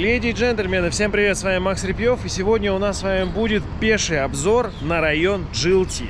Леди и джентльмены, всем привет, с вами Макс Репьев, и сегодня у нас с вами будет пеший обзор на район GLT.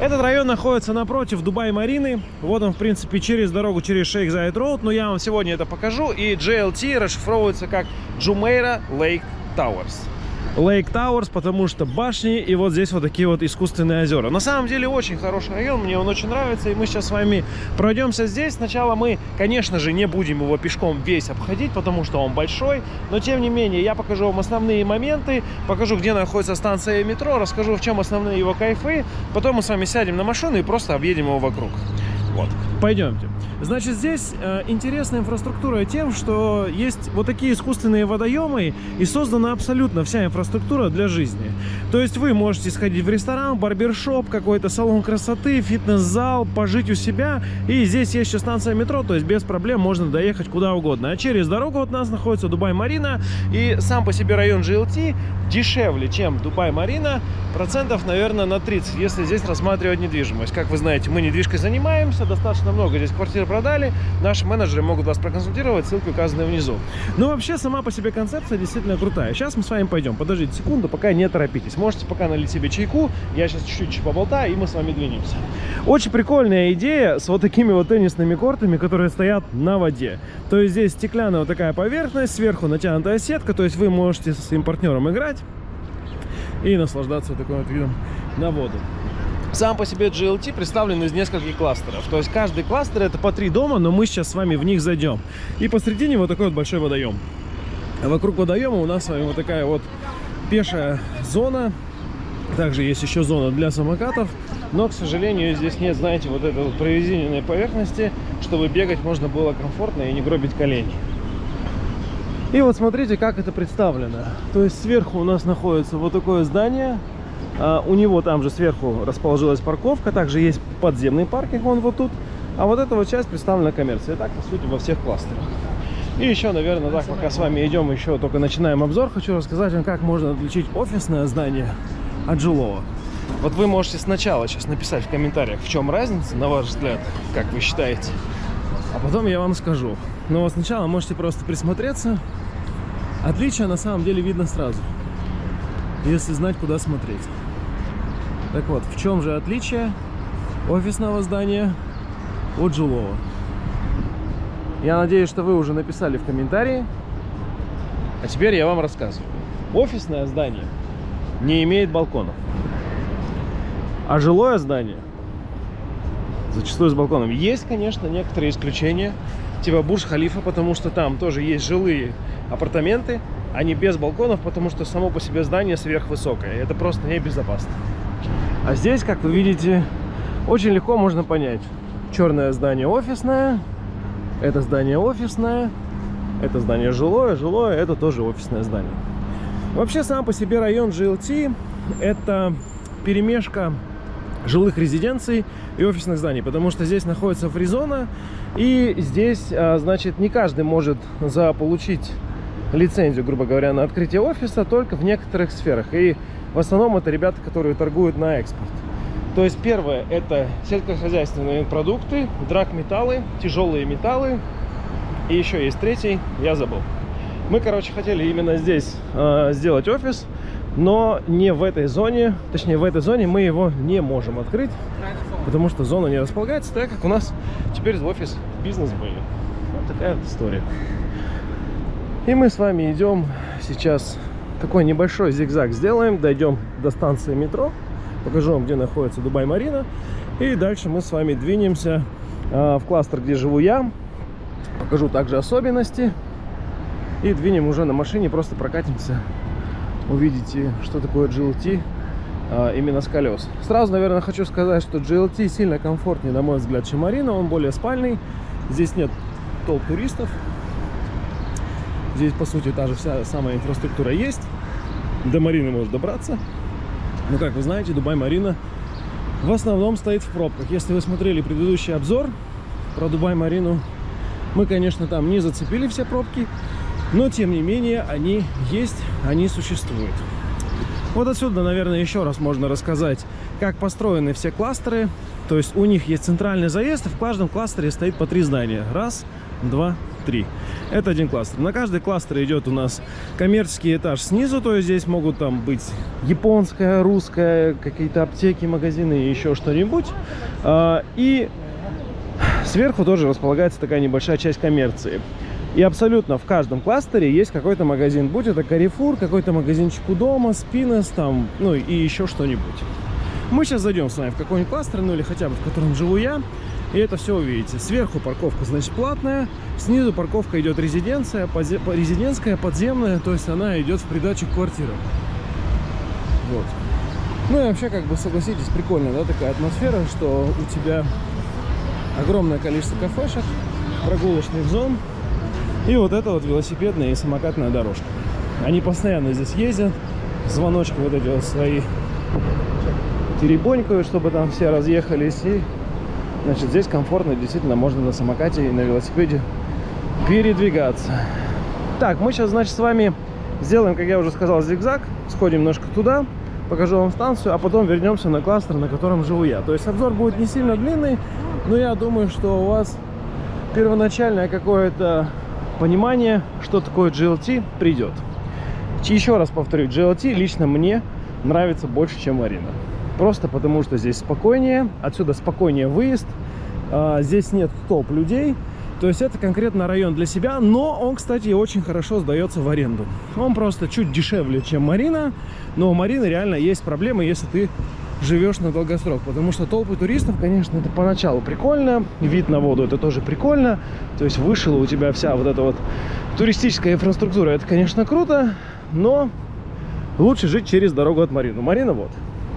Этот район находится напротив Дубай-Марины. Вот он, в принципе, через дорогу, через Шейх Зайд Роуд. Но я вам сегодня это покажу. И GLT расшифровывается как Jumeirah Lake Towers. Лейк Тауэрс, потому что башни и вот здесь вот такие вот искусственные озера. На самом деле очень хороший район, мне он очень нравится, и мы сейчас с вами пройдемся здесь. Сначала мы, конечно же, не будем его пешком весь обходить, потому что он большой, но тем не менее я покажу вам основные моменты, покажу, где находится станция метро, расскажу, в чем основные его кайфы, потом мы с вами сядем на машину и просто объедем его вокруг. Вот, пойдемте. Значит, здесь э, интересная инфраструктура тем, что есть вот такие искусственные водоемы и создана абсолютно вся инфраструктура для жизни. То есть вы можете сходить в ресторан, барбершоп, какой-то салон красоты, фитнес-зал, пожить у себя. И здесь есть еще станция метро, то есть без проблем можно доехать куда угодно. А через дорогу от нас находится Дубай-Марина. И сам по себе район GLT дешевле, чем Дубай-Марина, процентов, наверное, на 30, если здесь рассматривать недвижимость. Как вы знаете, мы недвижкой занимаемся, достаточно много здесь квартир продали. Наши менеджеры могут вас проконсультировать, ссылки указаны внизу. Но вообще сама по себе концепция действительно крутая. Сейчас мы с вами пойдем. Подождите секунду, пока не торопитесь. Можете пока налить себе чайку. Я сейчас чуть-чуть поболтаю, и мы с вами двинемся. Очень прикольная идея с вот такими вот теннисными кортами, которые стоят на воде. То есть здесь стеклянная вот такая поверхность, сверху натянутая сетка, то есть вы можете со своим партнером играть и наслаждаться таким вот видом на воду. Сам по себе GLT представлен из нескольких кластеров. То есть каждый кластер это по три дома, но мы сейчас с вами в них зайдем. И посредине вот такой вот большой водоем. А вокруг водоема у нас с вами вот такая вот пешая зона. Также есть еще зона для самокатов. Но, к сожалению, здесь нет, знаете, вот этой вот прорезиненной поверхности, чтобы бегать можно было комфортно и не гробить колени. И вот смотрите, как это представлено. То есть сверху у нас находится вот такое здание у него там же сверху расположилась парковка, также есть подземный паркинг, он вот тут. А вот эта вот часть представлена коммерцией. Так, по сути, во всех кластерах. И еще, наверное, так, пока с вами идем, еще только начинаем обзор, хочу рассказать вам, как можно отличить офисное здание от жилого. Вот вы можете сначала сейчас написать в комментариях, в чем разница, на ваш взгляд, как вы считаете. А потом я вам скажу. Но вот сначала можете просто присмотреться. Отличие на самом деле видно сразу, если знать, куда смотреть. Так вот, в чем же отличие офисного здания от жилого? Я надеюсь, что вы уже написали в комментарии. А теперь я вам рассказываю. Офисное здание не имеет балконов. А жилое здание зачастую с балконом. Есть, конечно, некоторые исключения, типа Бурж-Халифа, потому что там тоже есть жилые апартаменты, они без балконов, потому что само по себе здание сверхвысокое. Это просто небезопасно. А здесь, как вы видите, очень легко можно понять. Черное здание офисное, это здание офисное, это здание жилое, жилое, это тоже офисное здание. Вообще, сам по себе район GLT – это перемешка жилых резиденций и офисных зданий, потому что здесь находится фризона, и здесь, а, значит, не каждый может заполучить лицензию, грубо говоря, на открытие офиса только в некоторых сферах. И в основном это ребята, которые торгуют на экспорт. То есть первое это сельскохозяйственные продукты, драгметаллы, тяжелые металлы. И еще есть третий, я забыл. Мы, короче, хотели именно здесь э, сделать офис, но не в этой зоне, точнее в этой зоне мы его не можем открыть, потому что зона не располагается, так как у нас теперь офис бизнес-бэе. Вот такая вот история. И мы с вами идем сейчас такой небольшой зигзаг сделаем, дойдем до станции метро, покажу вам, где находится Дубай-Марина, и дальше мы с вами двинемся э, в кластер, где живу я, покажу также особенности, и двинем уже на машине, просто прокатимся, увидите, что такое GLT э, именно с колес. Сразу, наверное, хочу сказать, что GLT сильно комфортнее, на мой взгляд, чем Марина, он более спальный, здесь нет толп туристов, Здесь, по сути, та же вся самая инфраструктура есть. До Марины можно добраться. Но, как вы знаете, Дубай-Марина в основном стоит в пробках. Если вы смотрели предыдущий обзор про Дубай-Марину, мы, конечно, там не зацепили все пробки, но, тем не менее, они есть, они существуют. Вот отсюда, наверное, еще раз можно рассказать, как построены все кластеры. То есть у них есть центральный заезд, и в каждом кластере стоит по три здания. Раз, два, три. Это один кластер. На каждый кластер идет у нас коммерческий этаж снизу, то есть здесь могут там быть японская, русская, какие-то аптеки, магазины и еще что-нибудь. А, и сверху тоже располагается такая небольшая часть коммерции. И абсолютно в каждом кластере есть какой-то магазин. Будь это Carrefour, какой-то магазинчик у дома, Спинес там, ну и еще что-нибудь. Мы сейчас зайдем с вами в какой-нибудь кластер, ну или хотя бы в котором живу я. И это все увидите. Сверху парковка, значит, платная. Снизу парковка идет резиденция, подзе... резидентская, подземная. То есть она идет в придачу к квартирам. Вот. Ну и вообще, как бы, согласитесь, прикольно, да, такая атмосфера, что у тебя огромное количество кафешек, прогулочных зон, и вот это вот велосипедная и самокатная дорожка. Они постоянно здесь ездят. Звоночки вот эти вот свои теребонькают, чтобы там все разъехались. И, значит, здесь комфортно, действительно, можно на самокате и на велосипеде передвигаться. Так, мы сейчас, значит, с вами сделаем, как я уже сказал, зигзаг. Сходим немножко туда, покажу вам станцию, а потом вернемся на кластер, на котором живу я. То есть обзор будет не сильно длинный, но я думаю, что у вас первоначальное какое-то понимание, что такое GLT, придет. Еще раз повторю, GLT лично мне нравится больше, чем Марина. Просто потому, что здесь спокойнее, отсюда спокойнее выезд, а, здесь нет толп людей. То есть это конкретно район для себя, но он, кстати, очень хорошо сдается в аренду. Он просто чуть дешевле, чем Марина, но у Марины реально есть проблемы, если ты живешь на долгосрок. Потому что толпы туристов, конечно, это поначалу прикольно. Вид на воду это тоже прикольно. То есть вышла у тебя вся вот эта вот туристическая инфраструктура. Это, конечно, круто, но лучше жить через дорогу от Марины. Марина вот.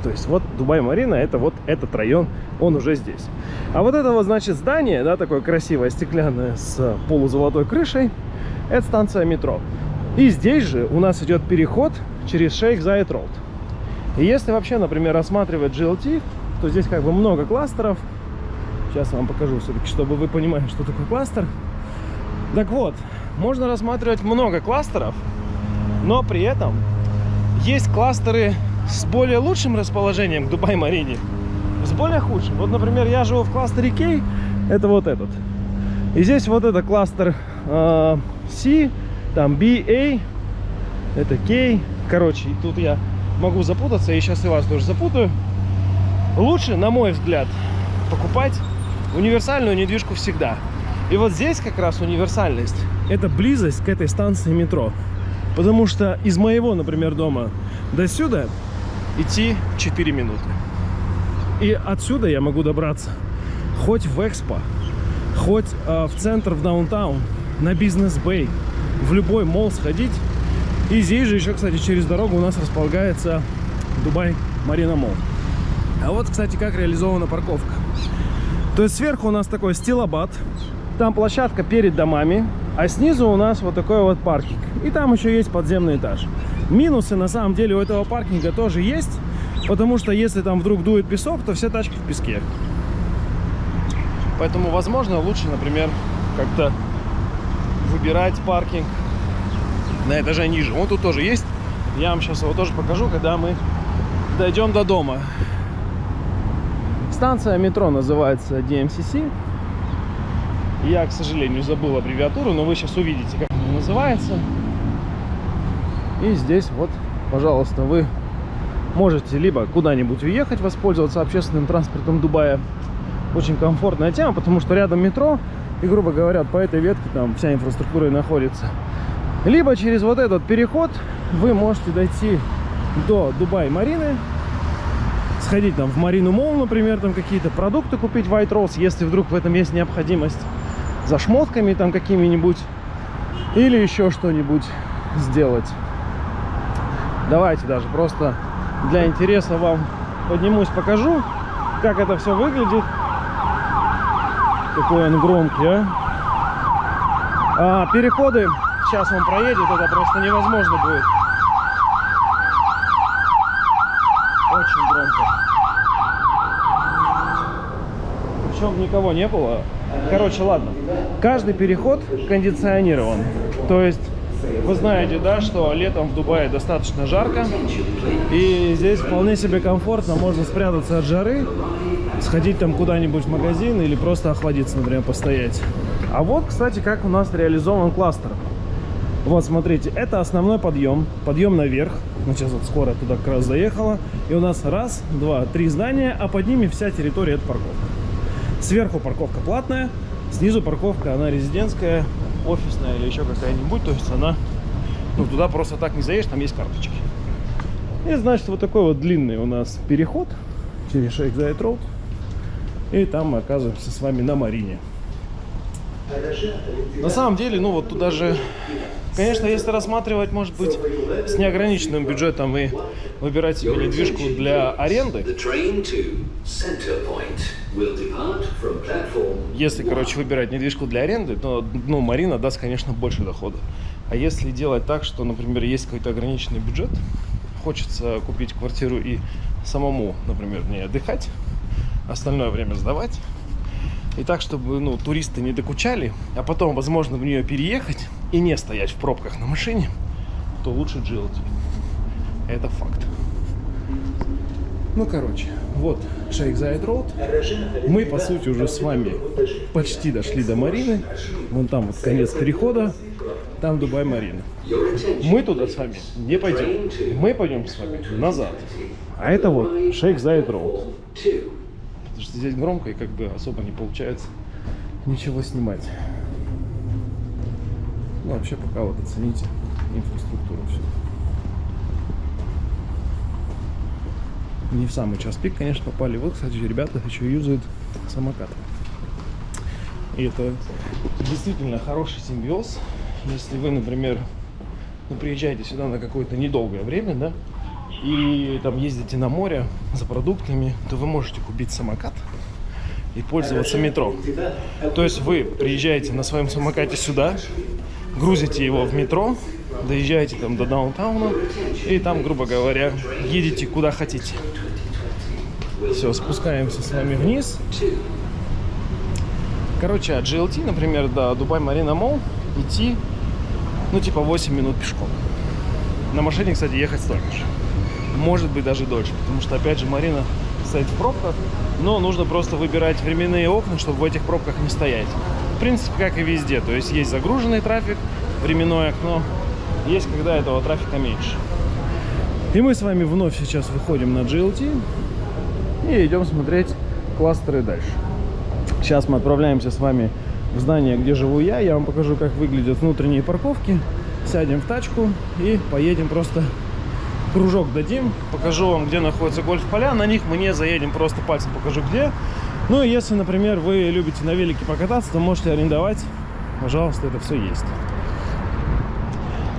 То есть вот Дубай-Марина, это вот этот район, он уже здесь. А вот это вот, значит, здание, да, такое красивое, стеклянное, с полузолотой крышей, это станция метро. И здесь же у нас идет переход через Шейх Зайд Роуд. И если вообще, например, рассматривать GLT, то здесь как бы много кластеров. Сейчас вам покажу все-таки, чтобы вы понимали, что такое кластер. Так вот, можно рассматривать много кластеров, но при этом есть кластеры с более лучшим расположением к Дубай-Марине, с более худшим. Вот, например, я живу в кластере K, это вот этот. И здесь вот это кластер э, C, там BA, это K. Короче, тут я могу запутаться, и сейчас и вас тоже запутаю. Лучше, на мой взгляд, покупать универсальную недвижку всегда. И вот здесь как раз универсальность. Это близость к этой станции метро. Потому что из моего, например, дома до сюда идти 4 минуты. И отсюда я могу добраться хоть в Экспо, хоть э, в центр, в даунтаун, на бизнес-бэй, в любой мол сходить и здесь же еще, кстати, через дорогу у нас располагается Дубай Марина Мол. А вот, кстати, как реализована парковка. То есть сверху у нас такой стилобат, там площадка перед домами, а снизу у нас вот такой вот паркинг. И там еще есть подземный этаж. Минусы на самом деле у этого паркинга тоже есть, потому что если там вдруг дует песок, то все тачки в песке. Поэтому, возможно, лучше, например, как-то выбирать паркинг на этаже ниже. Он тут тоже есть. Я вам сейчас его тоже покажу, когда мы дойдем до дома. Станция метро называется DMCC. Я, к сожалению, забыл аббревиатуру, но вы сейчас увидите, как она называется. И здесь вот, пожалуйста, вы можете либо куда-нибудь уехать, воспользоваться общественным транспортом Дубая. Очень комфортная тема, потому что рядом метро, и, грубо говоря, по этой ветке там вся инфраструктура и находится. Либо через вот этот переход вы можете дойти до Дубай-Марины, сходить там в Марину Мол, например, там какие-то продукты купить White Rose, если вдруг в этом есть необходимость, за шмотками там какими-нибудь, или еще что-нибудь сделать. Давайте даже просто для интереса вам поднимусь, покажу, как это все выглядит. Какой он громкий, а? а переходы сейчас он проедет, это просто невозможно будет. Очень громко. Причем никого не было. Короче, ладно. Каждый переход кондиционирован. То есть Вы знаете, да, что летом в Дубае достаточно жарко. И здесь вполне себе комфортно. Можно спрятаться от жары, сходить там куда-нибудь в магазин или просто охладиться, например, постоять. А вот, кстати, как у нас реализован кластер. Вот, смотрите, это основной подъем, подъем наверх. Ну, сейчас вот скоро туда как раз заехала. И у нас раз, два, три здания, а под ними вся территория это парковка. Сверху парковка платная, снизу парковка, она резидентская, офисная или еще какая-нибудь. То есть она, ну, туда просто так не заедешь, там есть карточки. И, значит, вот такой вот длинный у нас переход через Шейх Зайд Роуд. И там мы оказываемся с вами на Марине. На самом деле, ну вот туда же, конечно, если рассматривать, может быть, с неограниченным бюджетом и выбирать себе недвижку для аренды, если, короче, выбирать недвижку для аренды, то, ну, Марина даст, конечно, больше дохода. А если делать так, что, например, есть какой-то ограниченный бюджет, хочется купить квартиру и самому, например, не отдыхать, остальное время сдавать, и так, чтобы ну, туристы не докучали, а потом, возможно, в нее переехать и не стоять в пробках на машине, то лучше GLT. Это факт. Ну, короче, вот Шейх Зайд Роуд. Мы, по сути, уже с вами почти дошли до Марины. Вон там вот конец перехода. Там Дубай Марина. Мы туда с вами не пойдем. Мы пойдем с вами назад. А это вот Шейх Зайд Роуд. Потому что здесь громко и как бы особо не получается ничего снимать. Ну, вообще пока вот оцените инфраструктуру всю. Не в самый час пик, конечно, попали. Вот, кстати, ребята еще юзают самокат. И это действительно хороший симбиоз. Если вы, например, ну, приезжаете сюда на какое-то недолгое время, да, и там ездите на море за продуктами, то вы можете купить самокат и пользоваться метро. То есть вы приезжаете на своем самокате сюда, грузите его в метро, доезжаете там до даунтауна и там, грубо говоря, едете куда хотите. Все, спускаемся с вами вниз. Короче, от GLT, например, до Дубай Марина Мол идти, ну, типа 8 минут пешком. На машине, кстати, ехать столько же. Может быть, даже дольше, потому что, опять же, Марина стоит в пробках, но нужно просто выбирать временные окна, чтобы в этих пробках не стоять. В принципе, как и везде, то есть есть загруженный трафик, временное окно, есть когда этого трафика меньше. И мы с вами вновь сейчас выходим на GLT и идем смотреть кластеры дальше. Сейчас мы отправляемся с вами здание, где живу я. Я вам покажу, как выглядят внутренние парковки. Сядем в тачку и поедем просто кружок дадим. Покажу вам, где находятся гольф-поля. На них мы не заедем, просто пальцем покажу, где. Ну и если, например, вы любите на велике покататься, то можете арендовать. Пожалуйста, это все есть.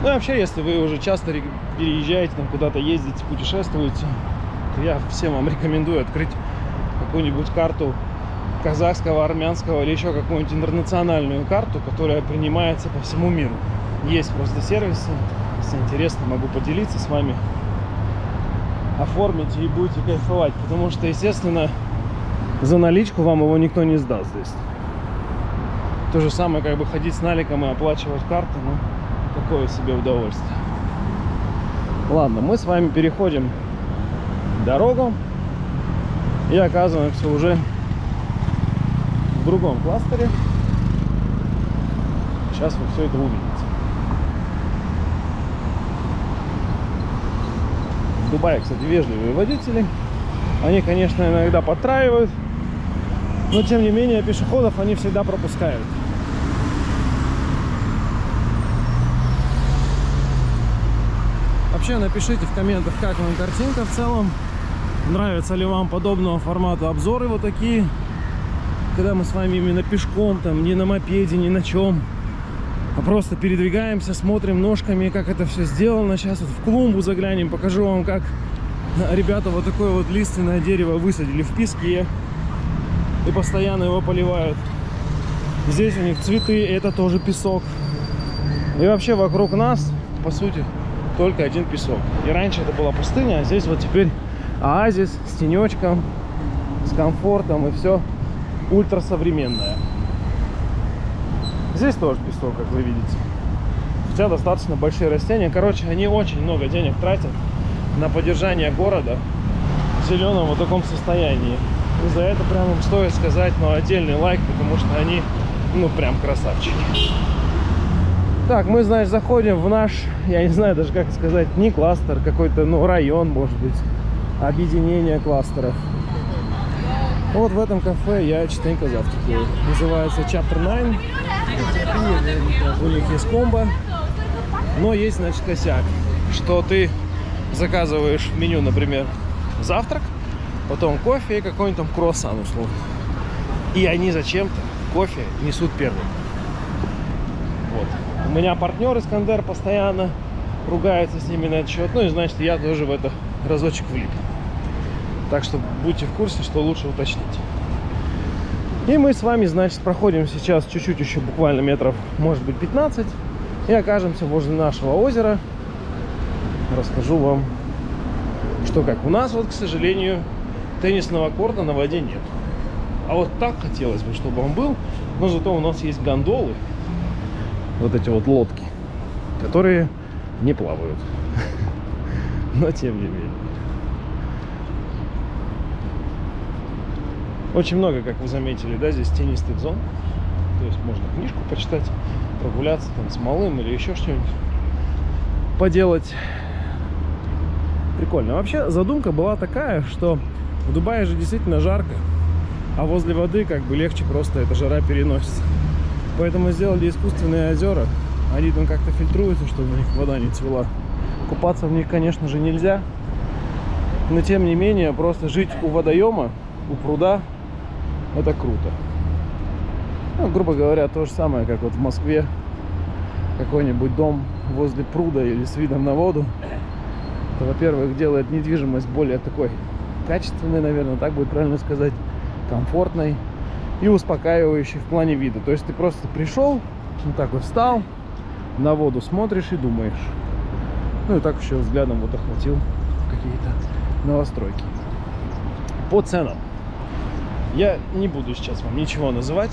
Ну и вообще, если вы уже часто переезжаете, там куда-то ездите, путешествуете, то я всем вам рекомендую открыть какую-нибудь карту казахского, армянского или еще какую-нибудь интернациональную карту, которая принимается по всему миру. Есть просто сервисы, если интересно, могу поделиться с вами. Оформите и будете кайфовать, потому что, естественно, за наличку вам его никто не сдаст здесь. То же самое, как бы ходить с наликом и оплачивать карты, ну, такое себе удовольствие. Ладно, мы с вами переходим дорогу и оказываемся уже в другом кластере. Сейчас вы все это увидите. В Дубае, кстати, вежливые водители. Они, конечно, иногда подтраивают, но тем не менее пешеходов они всегда пропускают. Вообще напишите в комментах, как вам картинка в целом. Нравятся ли вам подобного формата обзоры вот такие. Когда мы с вами именно пешком, там, не на мопеде, ни на чем. А просто передвигаемся, смотрим ножками, как это все сделано. Сейчас вот в клумбу заглянем, покажу вам, как ребята вот такое вот лиственное дерево высадили в песке. И постоянно его поливают. Здесь у них цветы, это тоже песок. И вообще вокруг нас, по сути, только один песок. И раньше это была пустыня, а здесь вот теперь оазис с тенечком, с комфортом и все ультрасовременное. Здесь тоже песок, как вы видите. Хотя достаточно большие растения. Короче, они очень много денег тратят на поддержание города в зеленом вот таком состоянии. И за это прям им стоит сказать, ну, отдельный лайк, потому что они, ну, прям красавчики. Так, мы, значит, заходим в наш, я не знаю даже как сказать, не кластер, какой-то, ну, район, может быть, объединение кластеров. Вот в этом кафе я частенько завтракаю. Называется Chapter 9. У них есть комбо. Но есть, значит, косяк, что ты заказываешь в меню, например, завтрак, потом кофе и какой-нибудь там круассан, условно. И они зачем-то кофе несут первым. Вот. У меня партнер Искандер постоянно ругается с ними на этот счет. Ну и значит, я тоже в это разочек влип. Так что будьте в курсе, что лучше уточнить. И мы с вами, значит, проходим сейчас чуть-чуть еще, буквально метров, может быть, 15 и окажемся возле нашего озера. Расскажу вам, что как. У нас вот, к сожалению, теннисного корта на воде нет. А вот так хотелось бы, чтобы он был. Но зато у нас есть гондолы. Вот эти вот лодки, которые не плавают. Но тем не менее. Очень много, как вы заметили, да, здесь тенистых зон. То есть можно книжку почитать прогуляться там с малым или еще что-нибудь поделать. Прикольно. Вообще задумка была такая, что в Дубае же действительно жарко, а возле воды как бы легче просто эта жара переносится. Поэтому сделали искусственные озера. Они там как-то фильтруются, чтобы у них вода не цвела. Купаться в них, конечно же, нельзя. Но тем не менее, просто жить у водоема, у пруда, это круто. Ну, грубо говоря, то же самое, как вот в Москве. Какой-нибудь дом возле пруда или с видом на воду. Это, во-первых, делает недвижимость более такой качественной, наверное, так будет правильно сказать, комфортной и успокаивающей в плане вида. То есть ты просто пришел, вот так вот встал, на воду смотришь и думаешь. Ну и так еще взглядом вот охватил какие-то новостройки. По ценам. Я не буду сейчас вам ничего называть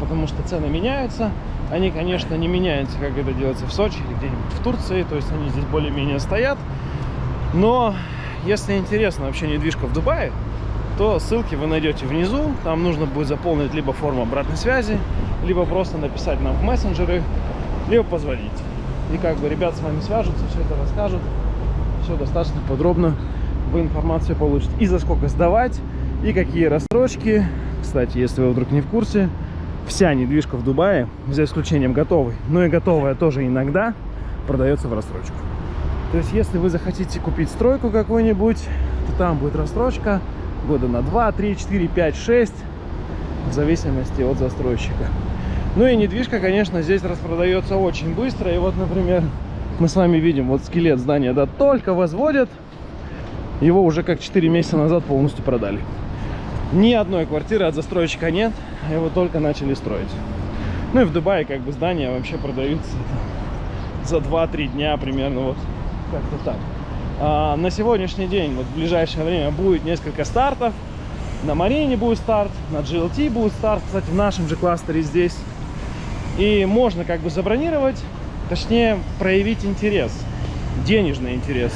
потому что цены меняются. Они, конечно, не меняются, как это делается в Сочи или где-нибудь в Турции, то есть они здесь более-менее стоят. Но если интересно вообще недвижка в Дубае, то ссылки вы найдете внизу. Там нужно будет заполнить либо форму обратной связи, либо просто написать нам в мессенджеры, либо позвонить. И как бы ребят с вами свяжутся, все это расскажут. Все достаточно подробно вы информацию получите. И за сколько сдавать, и какие рассрочки. Кстати, если вы вдруг не в курсе, вся недвижка в Дубае, за исключением готовой, но и готовая тоже иногда продается в рассрочку. То есть, если вы захотите купить стройку какую-нибудь, то там будет рассрочка года на 2, 3, 4, 5, 6, в зависимости от застройщика. Ну и недвижка, конечно, здесь распродается очень быстро. И вот, например, мы с вами видим, вот скелет здания, да, только возводят, его уже как 4 месяца назад полностью продали. Ни одной квартиры от застройщика нет, его только начали строить. Ну и в Дубае как бы здания вообще продаются за 2-3 дня примерно, вот как-то так. А на сегодняшний день, вот в ближайшее время будет несколько стартов. На Марине будет старт, на GLT будет старт, кстати, в нашем же кластере здесь. И можно как бы забронировать, точнее проявить интерес, денежный интерес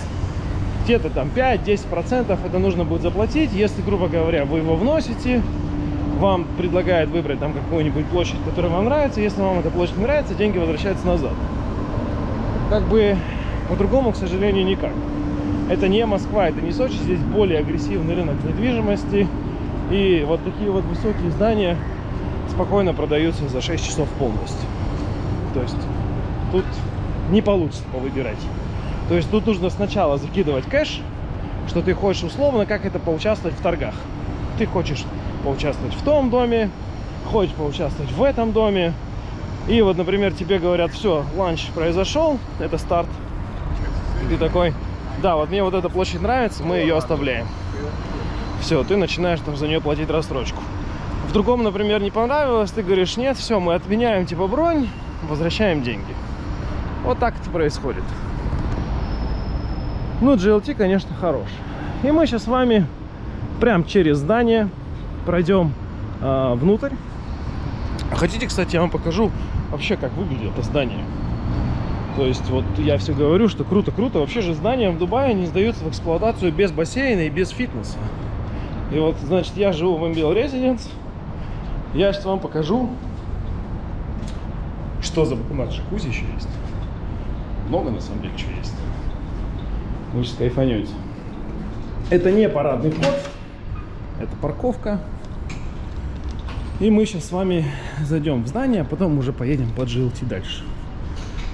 где-то там 5-10% это нужно будет заплатить. Если, грубо говоря, вы его вносите, вам предлагают выбрать там какую-нибудь площадь, которая вам нравится. Если вам эта площадь нравится, деньги возвращаются назад. Как бы по-другому, к сожалению, никак. Это не Москва, это не Сочи. Здесь более агрессивный рынок недвижимости. И вот такие вот высокие здания спокойно продаются за 6 часов полностью. То есть тут не получится повыбирать. То есть тут нужно сначала закидывать кэш, что ты хочешь условно, как это поучаствовать в торгах. Ты хочешь поучаствовать в том доме, хочешь поучаствовать в этом доме. И вот, например, тебе говорят, все, ланч произошел, это старт. И ты такой, да, вот мне вот эта площадь нравится, мы ее оставляем. Все, ты начинаешь там за нее платить рассрочку. В другом, например, не понравилось, ты говоришь, нет, все, мы отменяем типа бронь, возвращаем деньги. Вот так это происходит. Ну, GLT, конечно, хорош. И мы сейчас с вами прям через здание пройдем э, внутрь. Хотите, кстати, я вам покажу вообще, как выглядит это здание. То есть вот я все говорю, что круто-круто. Вообще же здания в Дубае не сдаются в эксплуатацию без бассейна и без фитнеса. И вот, значит, я живу в MBL Residence. Я сейчас вам покажу, что за... У нас джакузи еще есть. Много, на самом деле, чего есть. Вы сейчас кайфанете. Это не парадный вход, это парковка. И мы сейчас с вами зайдем в здание, а потом уже поедем под GLT дальше.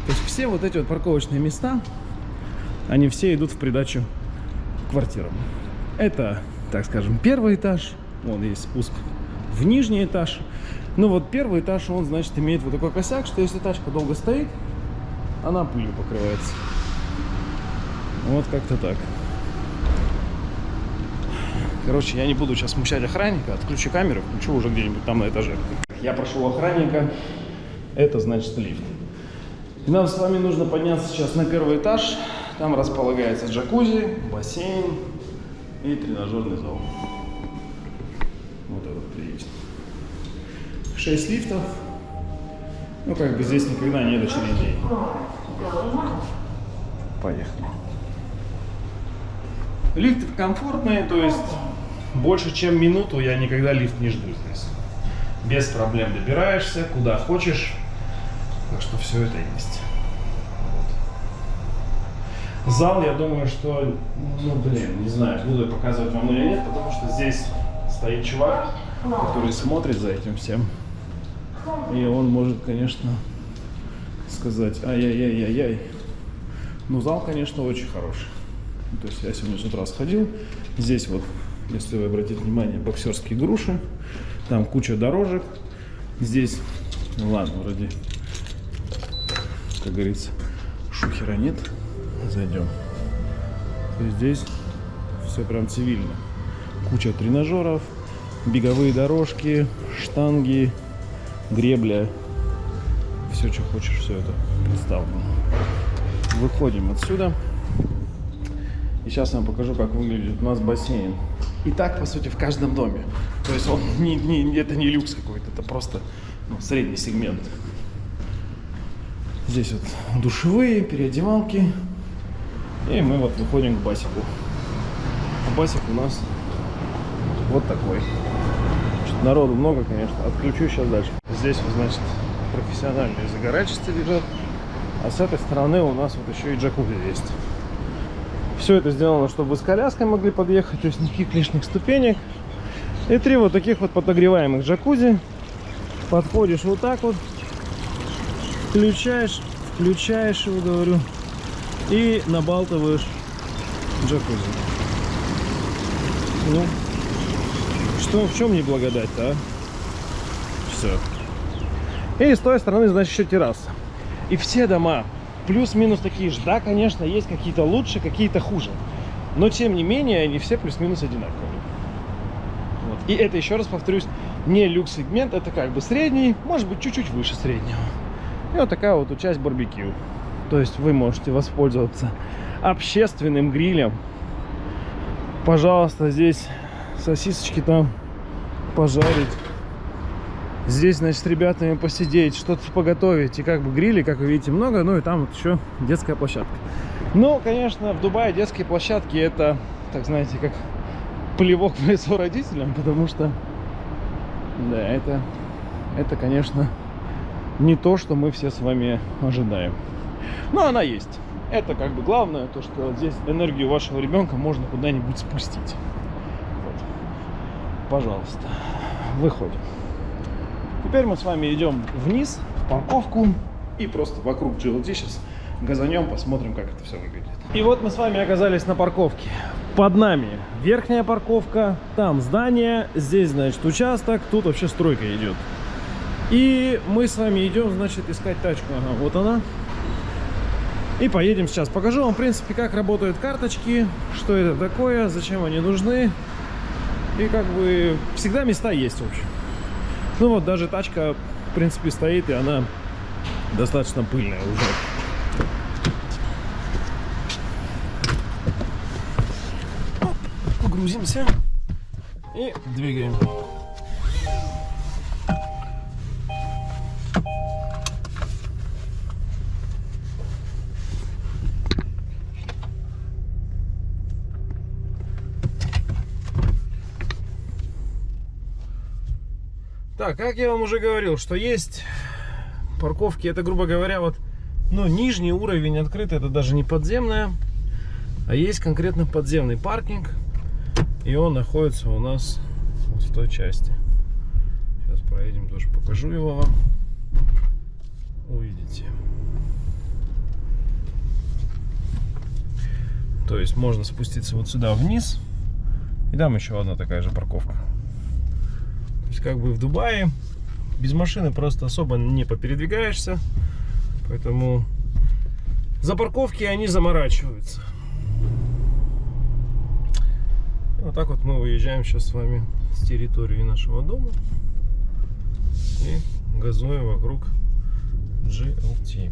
То есть все вот эти вот парковочные места, они все идут в придачу к квартирам. Это, так скажем, первый этаж. Вон есть спуск в нижний этаж. Ну вот первый этаж, он, значит, имеет вот такой косяк, что если тачка долго стоит, она пылью покрывается. Вот как-то так. Короче, я не буду сейчас смущать охранника. Отключу камеру, включу уже где-нибудь там на этаже. Я прошел охранника. Это значит лифт. И нам с вами нужно подняться сейчас на первый этаж. Там располагается джакузи, бассейн и тренажерный зал. Вот этот видите. Шесть лифтов. Ну, как бы здесь никогда нет очередей. Поехали. Лифты комфортные, то есть больше чем минуту я никогда лифт не жду здесь. Без проблем добираешься, куда хочешь. Так что все это есть. Зал, я думаю, что, ну блин, не знаю, буду я показывать вам или нет, потому что здесь стоит чувак, который смотрит за этим всем. И он может, конечно, сказать, ай-яй-яй-яй-яй. Ну, зал, конечно, очень хороший. То есть я сегодня с утра сходил. Здесь вот, если вы обратите внимание, боксерские груши. Там куча дорожек. Здесь, ну ладно, вроде, как говорится, шухера нет. Зайдем. Есть здесь все прям цивильно. Куча тренажеров, беговые дорожки, штанги, гребля. Все, что хочешь, все это представлено. Выходим отсюда. И сейчас я вам покажу, как выглядит у нас бассейн. И так, по сути, в каждом доме. То есть он не, не, это не люкс какой-то, это просто ну, средний сегмент. Здесь вот душевые, переодевалки. И мы вот выходим к басику. А басик у нас вот такой. Народу много, конечно. Отключу сейчас дальше. Здесь, вот, значит, профессиональные загоральщицы лежат. А с этой стороны у нас вот еще и джакузи есть. Все это сделано, чтобы с коляской могли подъехать, то есть никаких лишних ступенек. И три вот таких вот подогреваемых джакузи. Подходишь вот так вот, включаешь, включаешь его, говорю, и набалтываешь джакузи. Ну, что, в чем не благодать-то, а? Все. И с той стороны, значит, еще терраса. И все дома плюс-минус такие же. Да, конечно, есть какие-то лучше, какие-то хуже. Но, тем не менее, они все плюс-минус одинаковые. Вот. И это, еще раз повторюсь, не люкс-сегмент, это как бы средний, может быть, чуть-чуть выше среднего. И вот такая вот часть барбекю. То есть вы можете воспользоваться общественным грилем. Пожалуйста, здесь сосисочки там пожарить. Здесь, значит, ребятами посидеть, что-то поготовить. И как бы грили, как вы видите, много. Ну и там вот еще детская площадка. Ну, конечно, в Дубае детские площадки это, так знаете, как плевок в лицо родителям, потому что, да, это, это, конечно, не то, что мы все с вами ожидаем. Но она есть. Это как бы главное, то, что здесь энергию вашего ребенка можно куда-нибудь спустить. Вот. Пожалуйста, выходим. Теперь мы с вами идем вниз, в парковку, и просто вокруг GLD сейчас газанем, посмотрим, как это все выглядит. И вот мы с вами оказались на парковке. Под нами верхняя парковка, там здание, здесь, значит, участок, тут вообще стройка идет. И мы с вами идем, значит, искать тачку. Ага, вот она. И поедем сейчас. Покажу вам, в принципе, как работают карточки, что это такое, зачем они нужны. И как бы всегда места есть, в общем. Ну вот даже тачка, в принципе, стоит, и она достаточно пыльная уже. Погрузимся и двигаем. Так, как я вам уже говорил, что есть парковки, это, грубо говоря, вот, ну, нижний уровень открытый, это даже не подземная, а есть конкретно подземный паркинг, и он находится у нас вот в той части. Сейчас проедем, тоже покажу его вам. Увидите. То есть можно спуститься вот сюда вниз, и там еще одна такая же парковка. Как бы в Дубае без машины просто особо не попередвигаешься. Поэтому за парковки они заморачиваются. Вот так вот мы выезжаем сейчас с вами с территории нашего дома и газуем вокруг GLT.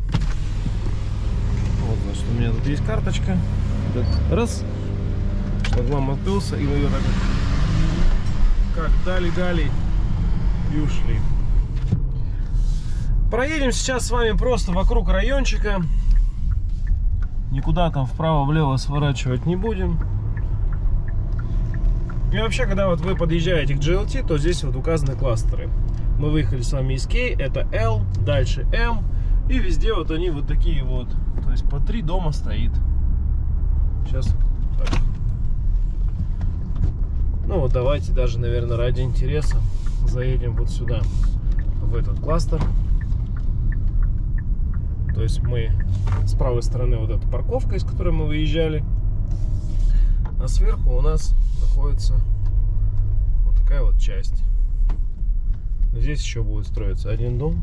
Вот, значит, у меня тут есть карточка. Раз. Шлагбаум открылся, и мы ее так как дали-дали и ушли. Проедем сейчас с вами просто вокруг райончика. Никуда там вправо-влево сворачивать не будем. И вообще, когда вот вы подъезжаете к GLT, то здесь вот указаны кластеры. Мы выехали с вами из K, это L, дальше M. И везде вот они вот такие вот. То есть по три дома стоит. Сейчас так. Ну вот давайте даже, наверное, ради интереса заедем вот сюда, в этот кластер. То есть мы с правой стороны вот эта парковка, из которой мы выезжали. А сверху у нас находится вот такая вот часть. Здесь еще будет строиться один дом,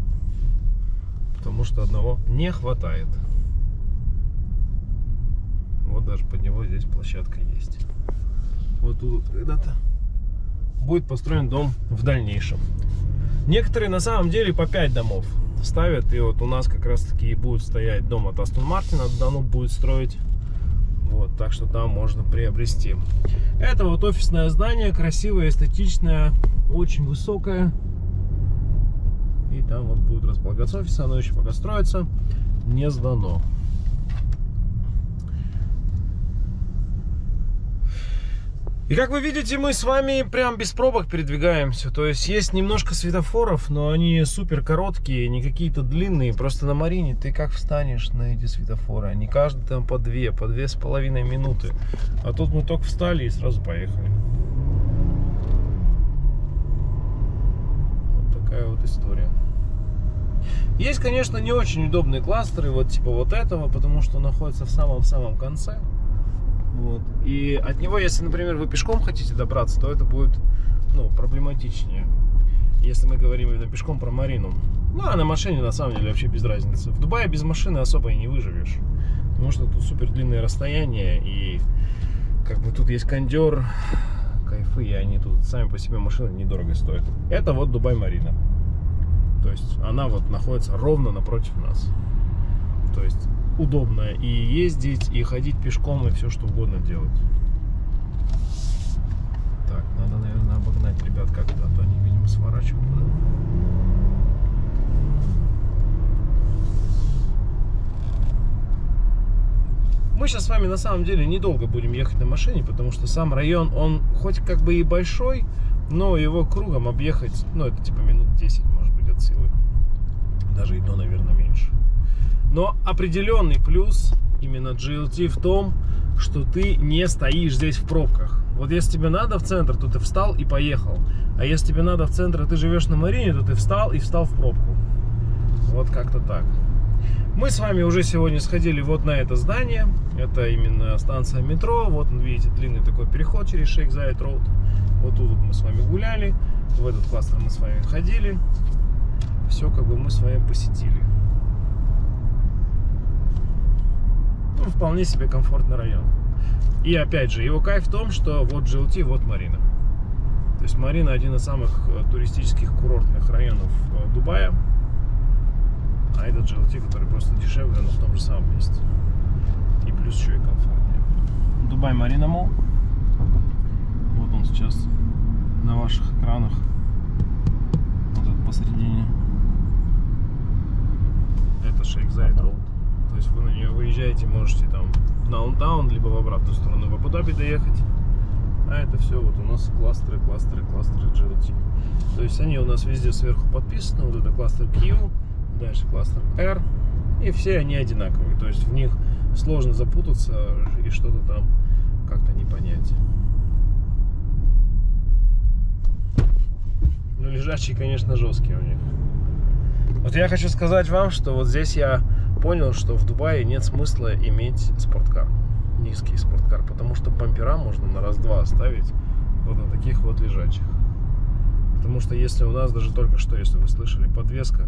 потому что одного не хватает. Вот даже под него здесь площадка есть. Вот тут когда-то будет построен дом в дальнейшем. Некоторые на самом деле по 5 домов ставят. И вот у нас как раз таки будет стоять дом от Астон Мартина. Дану будет строить. Вот, так что там можно приобрести. Это вот офисное здание, красивое, эстетичное, очень высокое. И там вот будет располагаться офис, оно еще пока строится, не сдано. И как вы видите, мы с вами прям без пробок передвигаемся. То есть есть немножко светофоров, но они супер короткие, не какие-то длинные. Просто на Марине ты как встанешь на эти светофоры? Они каждый там по две, по две с половиной минуты. А тут мы только встали и сразу поехали. Вот такая вот история. Есть, конечно, не очень удобные кластеры, вот типа вот этого, потому что находится в самом-самом конце. Вот. И от него, если, например, вы пешком хотите добраться, то это будет ну, проблематичнее. Если мы говорим именно пешком про Марину. Ну, а на машине, на самом деле, вообще без разницы. В Дубае без машины особо и не выживешь. Потому что тут супер длинные расстояния. И как бы тут есть кондер, кайфы, и они тут сами по себе машины недорого стоят. Это вот Дубай-Марина. То есть она вот находится ровно напротив нас. То есть удобно и ездить, и ходить пешком, и все что угодно делать. Так, надо, наверное, обогнать ребят как-то, а то они, видимо, сворачивают. Мы сейчас с вами на самом деле недолго будем ехать на машине, потому что сам район, он хоть как бы и большой, но его кругом объехать, ну это типа минут 10 может быть от силы. Даже и то, наверное, меньше. Но определенный плюс именно GLT в том, что ты не стоишь здесь в пробках. Вот если тебе надо в центр, то ты встал и поехал. А если тебе надо в центр, и ты живешь на Марине, то ты встал и встал в пробку. Вот как-то так. Мы с вами уже сегодня сходили вот на это здание. Это именно станция метро. Вот, видите, длинный такой переход через Шейк Зайд Роуд. Вот тут мы с вами гуляли. В этот кластер мы с вами ходили. Все как бы мы с вами посетили. Ну, вполне себе комфортный район. И опять же, его кайф в том, что вот GLT, вот Марина. То есть Марина один из самых э, туристических курортных районов э, Дубая. А этот GLT, который просто дешевле, но в том же самом месте. И плюс еще и комфортнее. Дубай Марина Мол. Вот он сейчас на ваших экранах. Вот этот посередине. Это Шейх Зайд Роуд. То есть вы на нее выезжаете, можете там в даунтаун, либо в обратную сторону в Абу-Даби доехать. А это все вот у нас кластеры, кластеры, кластеры GLT. То есть они у нас везде сверху подписаны. Вот это кластер Q, дальше кластер R. И все они одинаковые. То есть в них сложно запутаться и что-то там как-то не понять. Ну, лежачие, конечно, жесткие у них. Вот я хочу сказать вам, что вот здесь я понял, что в Дубае нет смысла иметь спорткар, низкий спорткар, потому что бампера можно на раз-два оставить вот на таких вот лежачих. Потому что если у нас даже только что, если вы слышали, подвеска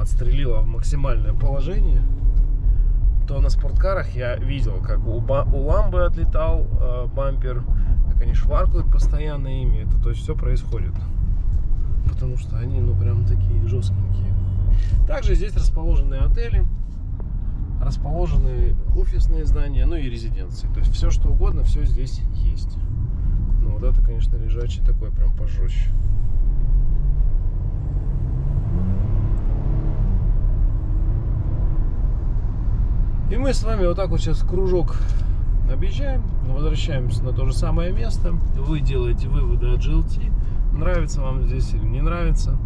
отстрелила в максимальное положение, то на спорткарах я видел, как у, у ламбы отлетал э, бампер, как они шваркают постоянно ими. Это то есть все происходит. Потому что они, ну, прям такие жесткенькие. Также здесь расположены отели, расположены офисные здания, ну и резиденции. То есть все, что угодно, все здесь есть. Ну, вот это, конечно, лежачий такой, прям пожестче. И мы с вами вот так вот сейчас кружок объезжаем, возвращаемся на то же самое место. Вы делаете выводы от GLT. Нравится вам здесь или не нравится.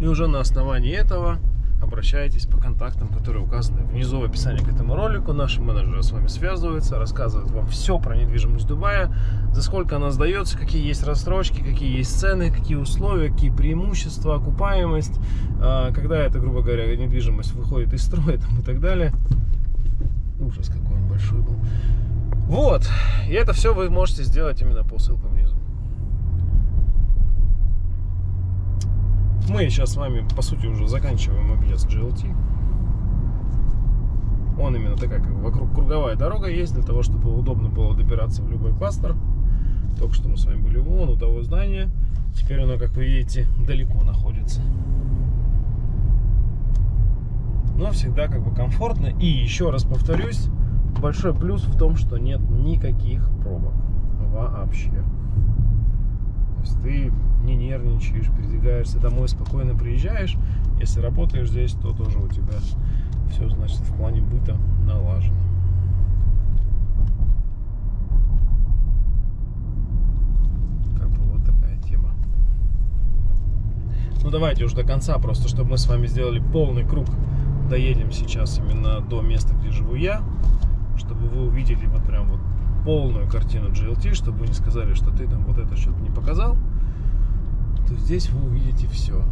И уже на основании этого обращайтесь по контактам, которые указаны внизу в описании к этому ролику. Наши менеджеры с вами связываются, рассказывают вам все про недвижимость Дубая, за сколько она сдается, какие есть рассрочки, какие есть цены, какие условия, какие преимущества, окупаемость, а, когда это, грубо говоря, недвижимость выходит из строя там, и так далее. Ужас, какой он большой был. Вот, и это все вы можете сделать именно по ссылкам внизу. Мы сейчас с вами, по сути, уже заканчиваем объезд GLT. Он именно такая, как вокруг круговая дорога есть, для того, чтобы удобно было добираться в любой кластер. Только что мы с вами были вон у того здания. Теперь оно, как вы видите, далеко находится. Но всегда как бы комфортно. И еще раз повторюсь, большой плюс в том, что нет никаких пробок вообще. Есть ты не нервничаешь, передвигаешься домой, спокойно приезжаешь. Если работаешь здесь, то тоже у тебя все, значит, в плане быта налажено. Как бы вот такая тема. Ну, давайте уже до конца, просто чтобы мы с вами сделали полный круг. Доедем сейчас именно до места, где живу я, чтобы вы увидели вот прям вот полную картину GLT, чтобы вы не сказали, что ты там вот это что-то не показал то здесь вы увидите все.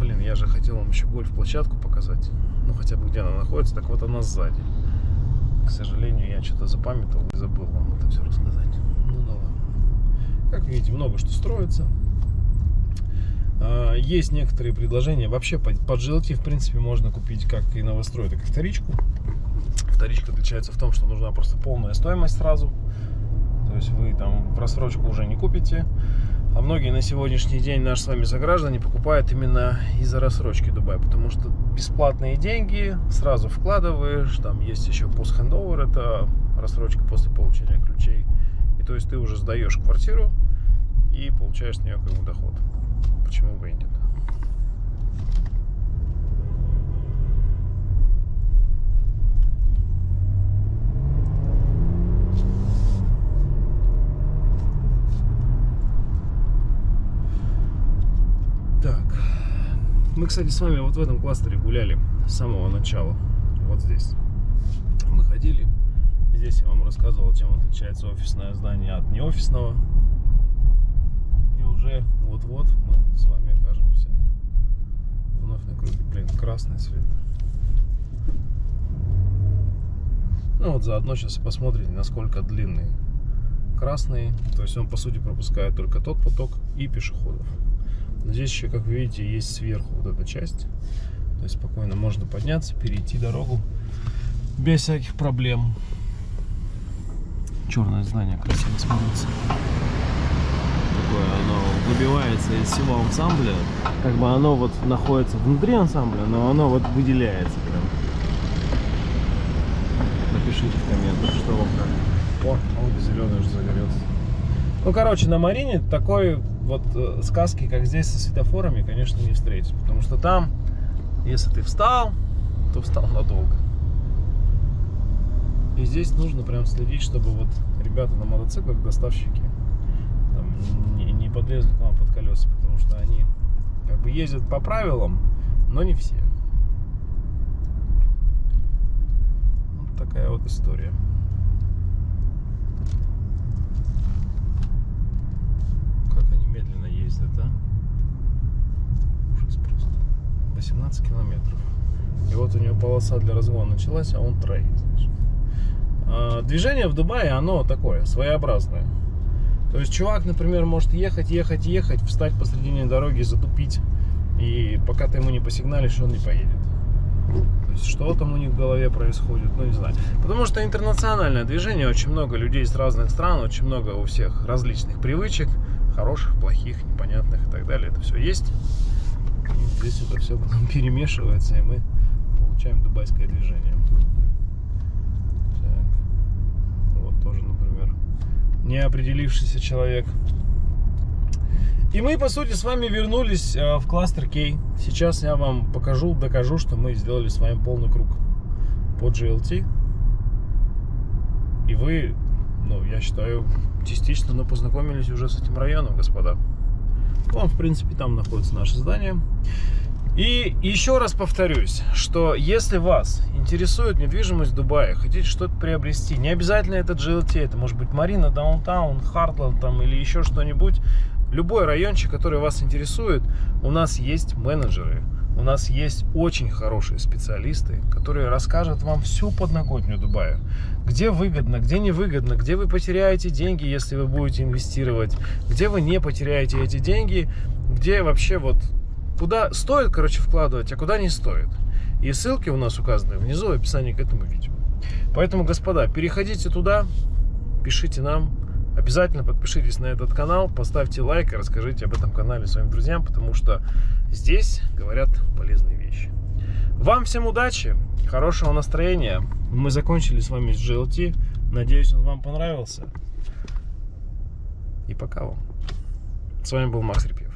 Блин, я же хотел вам еще гольф-площадку показать. Ну, хотя бы где она находится. Так вот она сзади. К сожалению, я что-то запамятовал и забыл вам это все рассказать. Ну да ладно. Как видите, много что строится. А, есть некоторые предложения. Вообще, под GLT, в принципе, можно купить как и новострой, так и вторичку. Вторичка отличается в том, что нужна просто полная стоимость сразу. То есть вы там в рассрочку уже не купите. А многие на сегодняшний день наши с вами заграждане покупают именно из-за рассрочки Дубай, потому что бесплатные деньги сразу вкладываешь, там есть еще пост-хендовер, это рассрочка после получения ключей. И то есть ты уже сдаешь квартиру и получаешь с нее как бы доход. Почему бы и нет? Мы, кстати, с вами вот в этом кластере гуляли с самого начала. Вот здесь. Мы ходили. Здесь я вам рассказывал, чем отличается офисное здание от неофисного. И уже вот-вот мы с вами окажемся вновь на круге. Блин, красный свет. Ну вот заодно сейчас посмотрите, насколько длинный красный. То есть он, по сути, пропускает только тот поток и пешеходов. Здесь еще, как вы видите, есть сверху вот эта часть. То есть спокойно можно подняться, перейти дорогу без всяких проблем. Черное здание красиво смотрится. Такое оно выбивается из всего ансамбля. Как бы оно вот находится внутри ансамбля, но оно вот выделяется прям. Напишите в комментах, что вам как. О, он зеленый уже загорелся. Ну, короче, на Марине такой вот э, сказки, как здесь со светофорами, конечно, не встретить. Потому что там, если ты встал, то встал надолго. И здесь нужно прям следить, чтобы вот ребята на мотоциклах, доставщики, там, не, не, подлезут к вам под колеса, потому что они как бы ездят по правилам, но не все. Вот такая вот история. Как они медленно ездят, а? Ужас просто. 18 километров. И вот у него полоса для разгона началась, а он знаешь. А, Движение в Дубае, оно такое, своеобразное. То есть чувак, например, может ехать, ехать, ехать, встать посредине дороги, затупить. И пока ты ему не посигналишь, он не поедет. То есть что там у них в голове происходит, ну не знаю. Потому что интернациональное движение, очень много людей из разных стран, очень много у всех различных привычек, хороших, плохих, непонятных и так далее. Это все есть. И здесь это все потом перемешивается, и мы получаем дубайское движение. Так. Вот тоже, например, неопределившийся человек. И мы, по сути, с вами вернулись э, в кластер K. Сейчас я вам покажу, докажу, что мы сделали с вами полный круг по GLT. И вы, ну, я считаю, частично, но познакомились уже с этим районом, господа. Вон, в принципе, там находится наше здание. И еще раз повторюсь, что если вас интересует недвижимость в Дубае, хотите что-то приобрести, не обязательно это GLT, это может быть Марина, Даунтаун, Хартленд там или еще что-нибудь, любой райончик, который вас интересует, у нас есть менеджеры, у нас есть очень хорошие специалисты, которые расскажут вам всю подноготню Дубая. Где выгодно, где невыгодно, где вы потеряете деньги, если вы будете инвестировать, где вы не потеряете эти деньги, где вообще вот куда стоит, короче, вкладывать, а куда не стоит. И ссылки у нас указаны внизу в описании к этому видео. Поэтому, господа, переходите туда, пишите нам, обязательно подпишитесь на этот канал, поставьте лайк и расскажите об этом канале своим друзьям, потому что здесь говорят полезные вещи. Вам всем удачи, хорошего настроения. Мы закончили с вами с GLT. Надеюсь, он вам понравился. И пока вам. С вами был Макс Репьев.